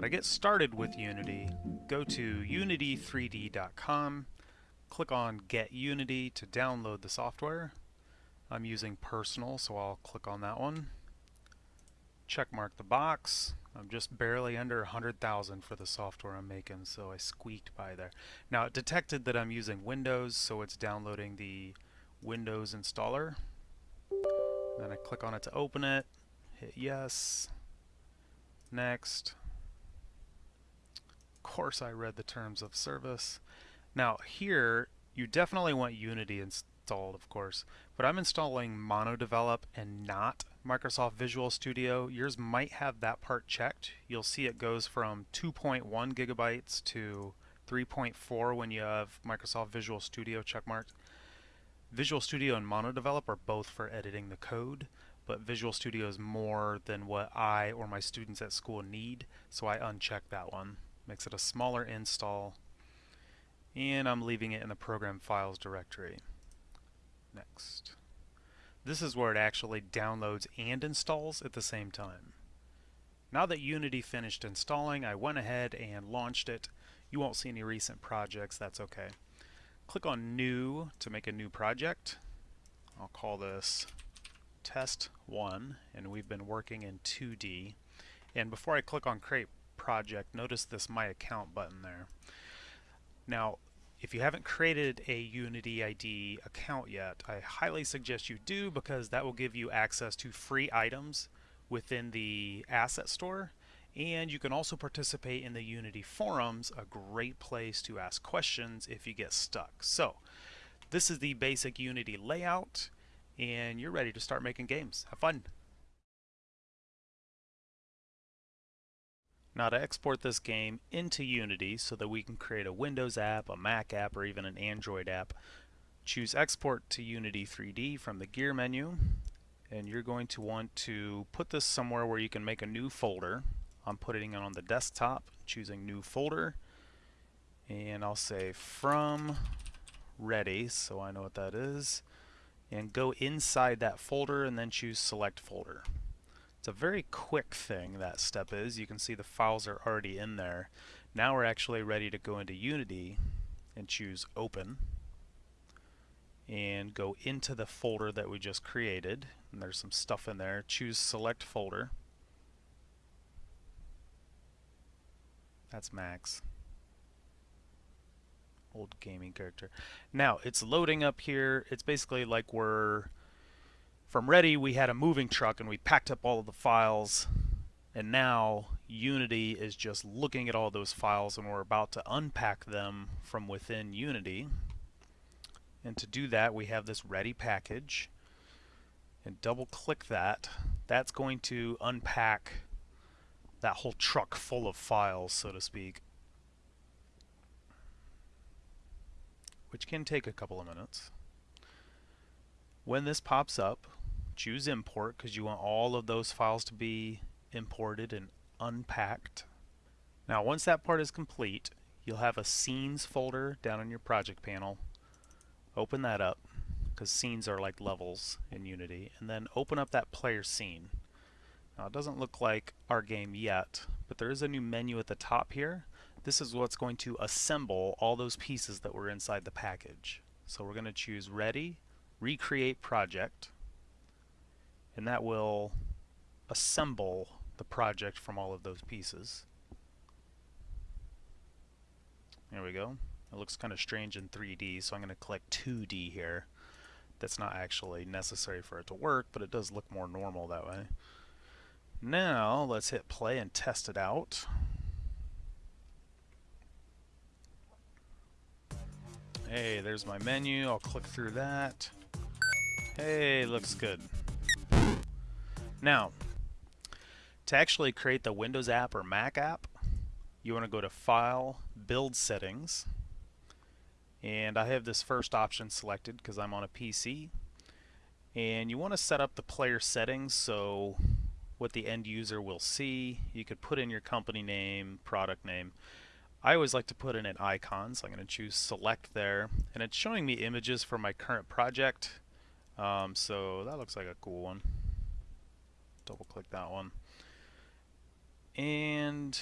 Now to get started with Unity, go to unity3d.com, click on Get Unity to download the software. I'm using Personal, so I'll click on that one. Check mark the box. I'm just barely under 100,000 for the software I'm making, so I squeaked by there. Now it detected that I'm using Windows, so it's downloading the Windows installer. Then I click on it to open it, hit yes, next. Of course I read the terms of service. Now here, you definitely want Unity installed, of course, but I'm installing MonoDevelop and not Microsoft Visual Studio. Yours might have that part checked. You'll see it goes from 2.1 gigabytes to 3.4 when you have Microsoft Visual Studio checkmarked. Visual Studio and MonoDevelop are both for editing the code, but Visual Studio is more than what I or my students at school need, so I uncheck that one. Makes it a smaller install, and I'm leaving it in the program files directory. Next. This is where it actually downloads and installs at the same time. Now that Unity finished installing, I went ahead and launched it. You won't see any recent projects, that's okay. Click on New to make a new project. I'll call this Test 1, and we've been working in 2D. And before I click on Create Project, notice this My Account button there. Now, if you haven't created a Unity ID account yet, I highly suggest you do because that will give you access to free items within the asset store and you can also participate in the Unity forums, a great place to ask questions if you get stuck. So, this is the basic Unity layout, and you're ready to start making games. Have fun! Now to export this game into Unity so that we can create a Windows app, a Mac app, or even an Android app, choose Export to Unity 3D from the Gear menu, and you're going to want to put this somewhere where you can make a new folder. I'm putting it on the desktop, choosing new folder, and I'll say from ready, so I know what that is, and go inside that folder and then choose select folder. It's a very quick thing that step is. You can see the files are already in there. Now we're actually ready to go into Unity and choose open and go into the folder that we just created and there's some stuff in there. Choose select folder That's Max. Old gaming character. Now, it's loading up here. It's basically like we're... From Ready, we had a moving truck and we packed up all of the files. And now, Unity is just looking at all those files and we're about to unpack them from within Unity. And to do that, we have this Ready package. And double click that. That's going to unpack that whole truck full of files, so to speak. Which can take a couple of minutes. When this pops up, choose import because you want all of those files to be imported and unpacked. Now once that part is complete, you'll have a scenes folder down on your project panel. Open that up because scenes are like levels in Unity and then open up that player scene. Now it doesn't look like our game yet, but there is a new menu at the top here. This is what's going to assemble all those pieces that were inside the package. So we're going to choose Ready, Recreate Project, and that will assemble the project from all of those pieces. There we go. It looks kind of strange in 3D, so I'm going to click 2D here. That's not actually necessary for it to work, but it does look more normal that way. Now let's hit play and test it out. Hey, there's my menu. I'll click through that. Hey, looks good. Now, to actually create the Windows app or Mac app, you want to go to File, Build Settings, and I have this first option selected because I'm on a PC. And you want to set up the player settings so what the end user will see. You could put in your company name, product name. I always like to put in an icon, so I'm going to choose select there. And it's showing me images for my current project. Um, so that looks like a cool one. Double click that one. And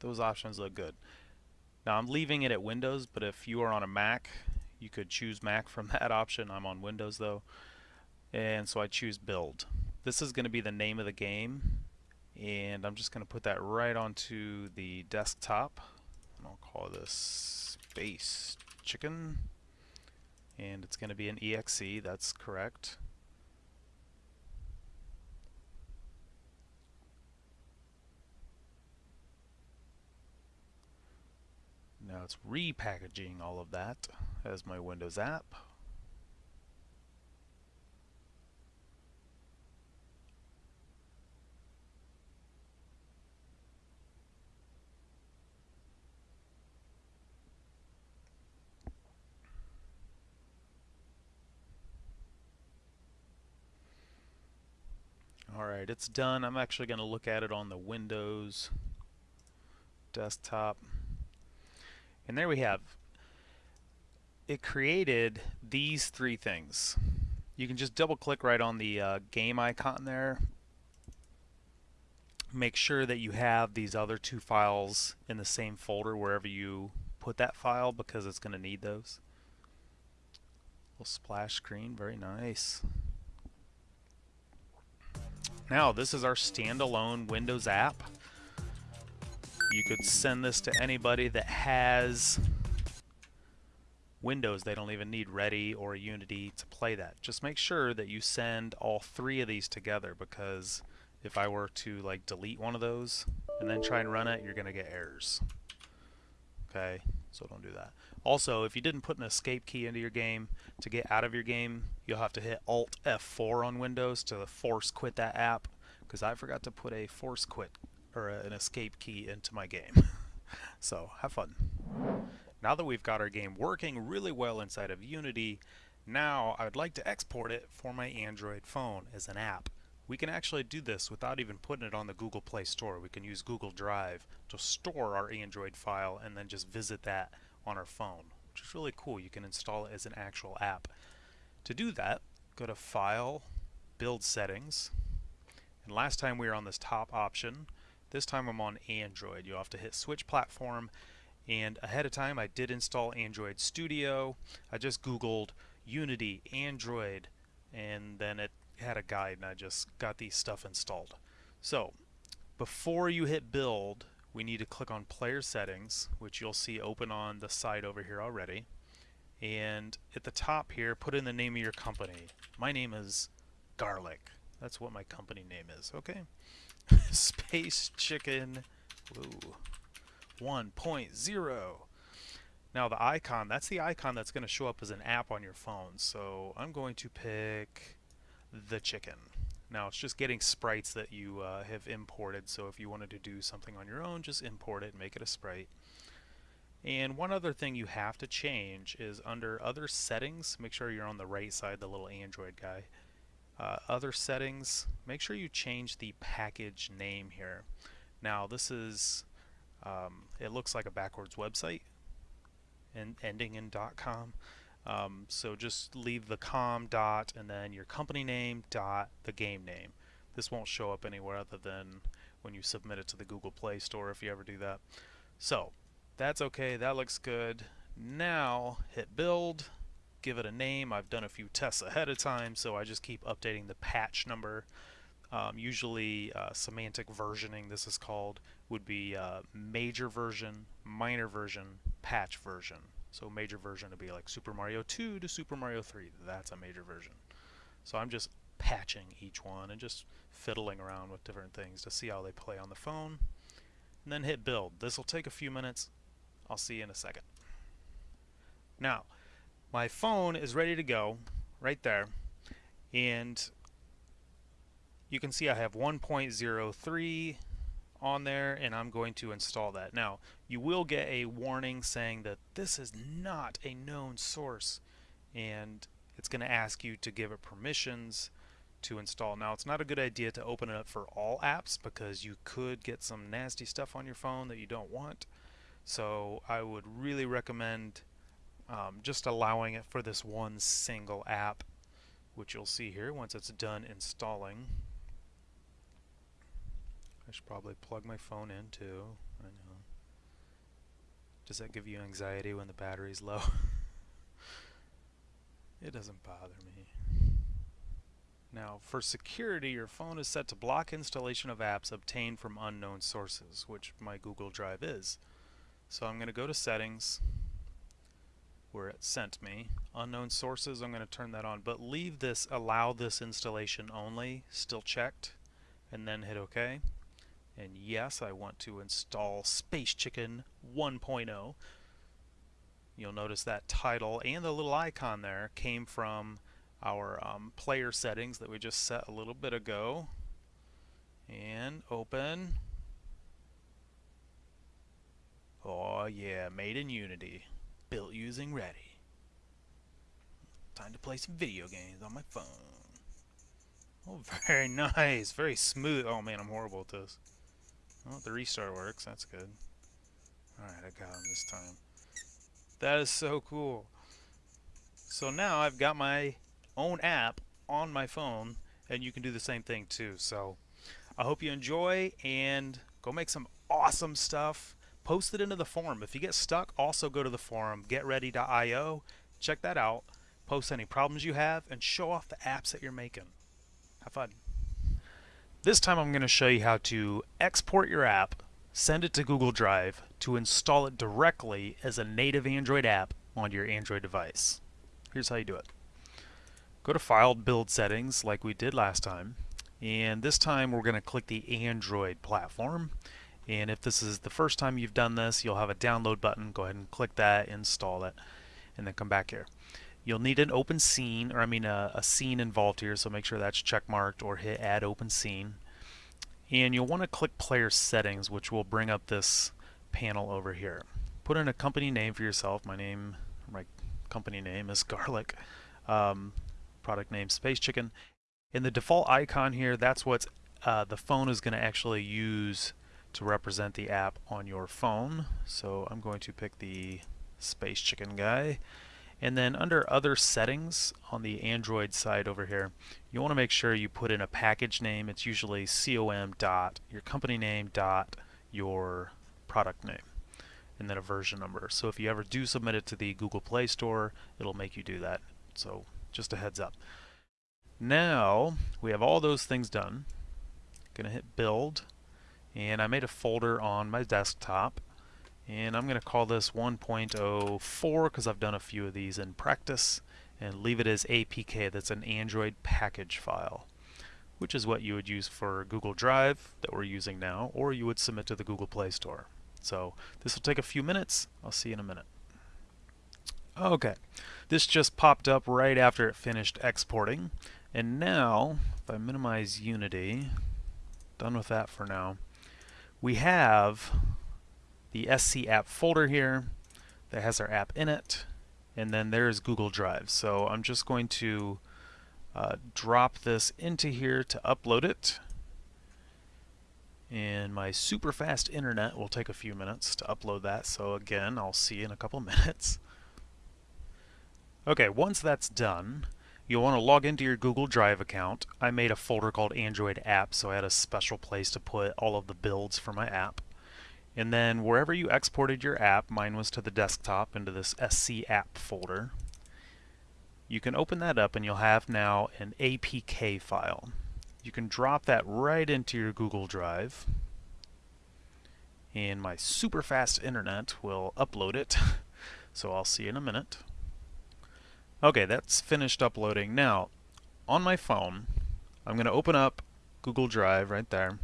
those options look good. Now I'm leaving it at Windows, but if you are on a Mac, you could choose Mac from that option. I'm on Windows though. And so I choose build. This is going to be the name of the game. And I'm just going to put that right onto the desktop. And I'll call this Space Chicken. And it's going to be an EXE, that's correct. Now it's repackaging all of that as my Windows app. Alright, it's done. I'm actually going to look at it on the Windows desktop. And there we have. It created these three things. You can just double click right on the uh, game icon there. Make sure that you have these other two files in the same folder wherever you put that file because it's going to need those. Little splash screen, very nice. Now this is our standalone Windows app. You could send this to anybody that has Windows. They don't even need Ready or Unity to play that. Just make sure that you send all three of these together because if I were to like delete one of those and then try and run it, you're going to get errors. Okay, so don't do that. Also, if you didn't put an escape key into your game, to get out of your game, you'll have to hit Alt F4 on Windows to force quit that app because I forgot to put a force quit or an escape key into my game. so have fun. Now that we've got our game working really well inside of Unity, now I would like to export it for my Android phone as an app. We can actually do this without even putting it on the Google Play Store. We can use Google Drive to store our Android file and then just visit that on our phone, which is really cool. You can install it as an actual app. To do that, go to File, Build Settings, and last time we were on this top option, this time I'm on Android. You'll have to hit switch platform and ahead of time I did install Android Studio. I just googled Unity Android and then it had a guide and I just got these stuff installed. So before you hit build we need to click on player settings which you'll see open on the side over here already and at the top here put in the name of your company. My name is Garlic. That's what my company name is, okay? Space Chicken Woo. 1.0. Now the icon, that's the icon that's going to show up as an app on your phone. So I'm going to pick the chicken. Now it's just getting sprites that you uh, have imported. So if you wanted to do something on your own, just import it and make it a sprite. And one other thing you have to change is under other settings, make sure you're on the right side, the little Android guy. Uh, other settings, make sure you change the package name here. Now this is, um, it looks like a backwards website and ending in .com. Um, so just leave the com dot and then your company name dot the game name. This won't show up anywhere other than when you submit it to the Google Play Store if you ever do that. So that's okay, that looks good. Now hit build give it a name. I've done a few tests ahead of time, so I just keep updating the patch number. Um, usually uh, semantic versioning, this is called, would be uh, major version, minor version, patch version. So major version would be like Super Mario 2 to Super Mario 3. That's a major version. So I'm just patching each one and just fiddling around with different things to see how they play on the phone. And then hit build. This will take a few minutes. I'll see you in a second. Now, my phone is ready to go right there and you can see I have 1.03 on there and I'm going to install that. Now you will get a warning saying that this is not a known source and it's going to ask you to give it permissions to install. Now it's not a good idea to open it up for all apps because you could get some nasty stuff on your phone that you don't want. So I would really recommend um, just allowing it for this one single app which you'll see here once it's done installing I should probably plug my phone in too I know Does that give you anxiety when the battery's low? it doesn't bother me. Now, for security, your phone is set to block installation of apps obtained from unknown sources, which my Google Drive is. So I'm going to go to Settings, where it sent me. Unknown sources, I'm going to turn that on, but leave this Allow this installation only, still checked, and then hit OK. And yes, I want to install Space Chicken 1.0. You'll notice that title and the little icon there came from our um, player settings that we just set a little bit ago and open oh yeah made in Unity built using Ready time to play some video games on my phone. Oh very nice. Very smooth. Oh man I'm horrible at this. Oh the restart works. That's good. Alright I got him this time. That is so cool. So now I've got my own app on my phone and you can do the same thing too. So I hope you enjoy and go make some awesome stuff. Post it into the forum. If you get stuck, also go to the forum, getready.io. Check that out. Post any problems you have and show off the apps that you're making. Have fun. This time I'm going to show you how to export your app, send it to Google Drive to install it directly as a native Android app on your Android device. Here's how you do it. Go to File, Build Settings like we did last time. And this time we're going to click the Android platform. And if this is the first time you've done this, you'll have a download button. Go ahead and click that, install it, and then come back here. You'll need an open scene, or I mean a, a scene involved here, so make sure that's checkmarked or hit Add Open Scene. And you'll want to click Player Settings, which will bring up this panel over here. Put in a company name for yourself. My name, my company name is Garlic. Um, product name Space Chicken. In the default icon here, that's what uh, the phone is going to actually use to represent the app on your phone. So I'm going to pick the Space Chicken guy. And then under other settings on the Android side over here, you want to make sure you put in a package name. It's usually com dot your company name dot your product name and then a version number. So if you ever do submit it to the Google Play Store, it'll make you do that. So just a heads up. Now we have all those things done. Gonna hit build and I made a folder on my desktop and I'm gonna call this 1.04 because I've done a few of these in practice and leave it as APK that's an Android package file which is what you would use for Google Drive that we're using now or you would submit to the Google Play Store. So this will take a few minutes. I'll see you in a minute. Okay, this just popped up right after it finished exporting. And now, if I minimize Unity, done with that for now, we have the SC app folder here that has our app in it, and then there's Google Drive. So I'm just going to uh, drop this into here to upload it. And my super fast internet will take a few minutes to upload that. So again, I'll see you in a couple minutes. Okay, once that's done, you'll want to log into your Google Drive account. I made a folder called Android App, so I had a special place to put all of the builds for my app. And then wherever you exported your app, mine was to the desktop into this SC app folder. You can open that up and you'll have now an APK file. You can drop that right into your Google Drive and my super fast internet will upload it. so I'll see you in a minute. Okay, that's finished uploading. Now, on my phone, I'm going to open up Google Drive right there,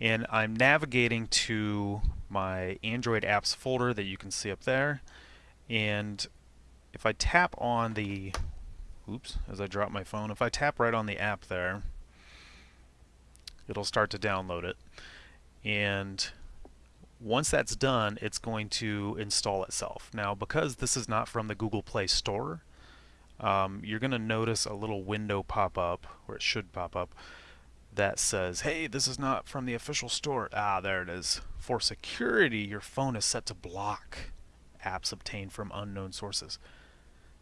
and I'm navigating to my Android apps folder that you can see up there. And if I tap on the, oops, as I drop my phone, if I tap right on the app there, it'll start to download it. And once that's done, it's going to install itself. Now, because this is not from the Google Play Store, um, you're going to notice a little window pop up, or it should pop up, that says, hey, this is not from the official store. Ah, there it is. For security, your phone is set to block apps obtained from unknown sources.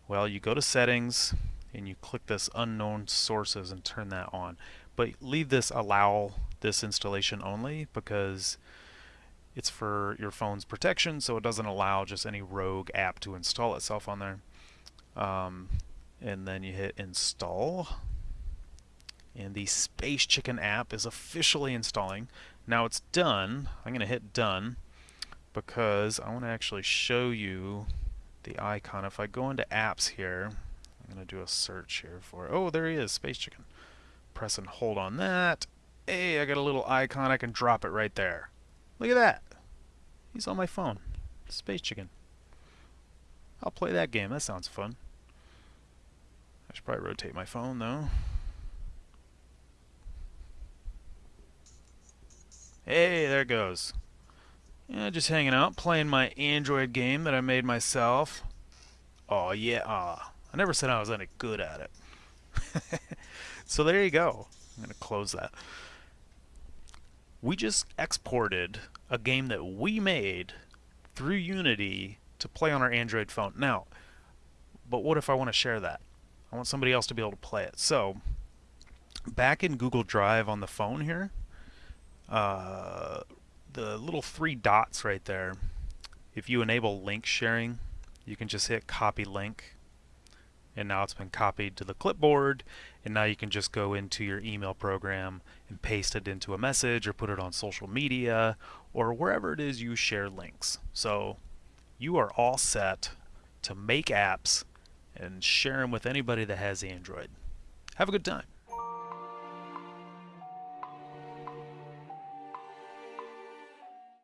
Well, you go to settings and you click this unknown sources and turn that on. But leave this allow this installation only because it's for your phone's protection, so it doesn't allow just any rogue app to install itself on there. Um, and then you hit install. And the Space Chicken app is officially installing. Now it's done. I'm going to hit done because I want to actually show you the icon. If I go into apps here, I'm going to do a search here for, oh, there he is, Space Chicken. Press and hold on that. Hey, I got a little icon. I can drop it right there. Look at that. He's on my phone. Space Chicken. I'll play that game. That sounds fun. I should probably rotate my phone though. Hey, there it goes. Yeah, just hanging out, playing my Android game that I made myself. Oh yeah, ah. I never said I was any good at it. so there you go. I'm going to close that. We just exported a game that we made through Unity to play on our Android phone. Now, but what if I want to share that? I want somebody else to be able to play it. So, back in Google Drive on the phone here, uh, the little three dots right there, if you enable link sharing, you can just hit copy link and now it's been copied to the clipboard and now you can just go into your email program and paste it into a message or put it on social media or wherever it is you share links. So you are all set to make apps and share them with anybody that has Android. Have a good time.